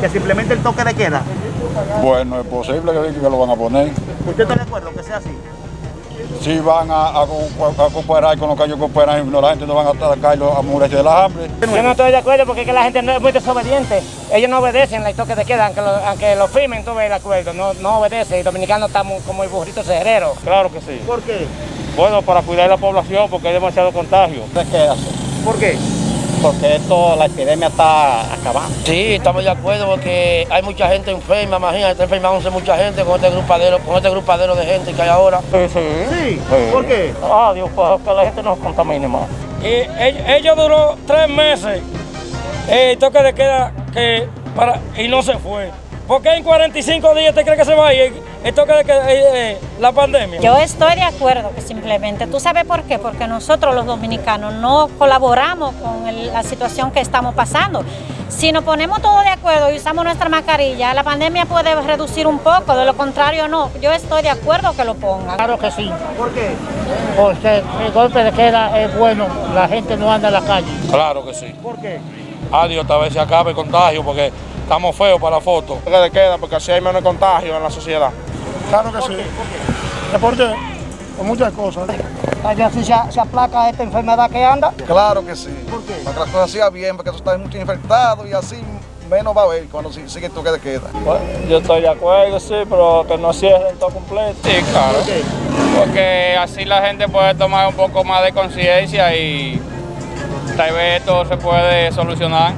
Que simplemente el toque de queda. Bueno, es posible que, que lo van a poner. ¿Usted está de acuerdo que sea así? Si van a, a, co- a cooperar con lo que ellos cooperan, no, la gente no van a atacar a morirse de la hambre. Yo no estoy de acuerdo porque es que la gente no es muy desobediente. Ellos no obedecen el toque de queda, aunque lo, aunque lo firmen todo el acuerdo, no, no obedece. Y dominicanos estamos como el burrito cerrero. Claro que sí. ¿Por qué? Bueno, para cuidar la población porque hay demasiado contagio. ¿De qué ¿Por qué? Porque esto, la epidemia está acabando. Sí, estamos de acuerdo porque hay mucha gente enferma, imagínate, está enfermándose mucha gente con este grupadero, con este grupadero de gente que hay ahora. Sí, sí. Sí. ¿Por qué? Ah, Dios, para que la gente no se contamine más. Y ell- ellos duró tres meses eh, el toque de queda que para, y no se fue. ¿Por qué en 45 días te crees que se va a ir el toque de queda, eh, eh, la pandemia? Yo estoy de acuerdo que simplemente, ¿tú sabes por qué? Porque nosotros los dominicanos no colaboramos con el- la situación que estamos pasando. Si nos ponemos todos de acuerdo y usamos nuestra mascarilla, la pandemia puede reducir un poco, de lo contrario no. Yo estoy de acuerdo que lo pongan. Claro que sí, ¿Por qué? porque el golpe de queda es bueno, la gente no anda en la calle. Claro que sí. ¿Por qué? Adiós, tal vez se acabe el contagio porque estamos feos para la foto. que de queda porque así hay menos contagio en la sociedad. Claro que sí. ¿Por qué? Por muchas cosas. Así se, se aplaca esta enfermedad que anda. Claro que sí. ¿Por qué? Para que las cosas sigan bien, porque eso está mucho infectado y así menos va a haber cuando si- sigue el toque de queda. yo estoy de acuerdo, sí, pero que no cierren todo completo. Sí, claro. ¿Por qué? Porque así la gente puede tomar un poco más de conciencia y tal vez esto se puede solucionar.